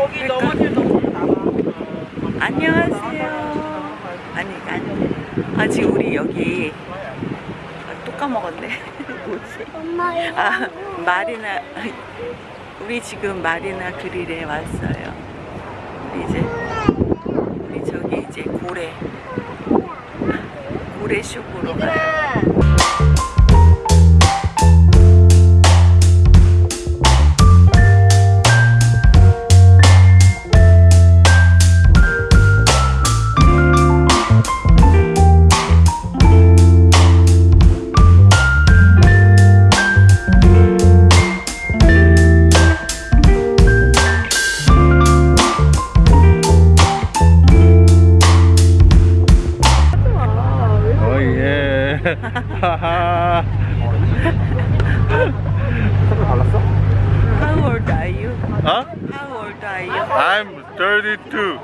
여기 넘어질도 나와. 안녕하세요. 아니 아니. 아 지금 우리 여기 아, 또 까먹었네. 뭐지? 엄마 아 마리나 우리 지금 마리나 그릴에 왔어요. 우리 이제 우리 저기 이제 고래 고래 슈프로 가요. 색깔 달랐어? How old are you? 어? How old are you? I'm 32.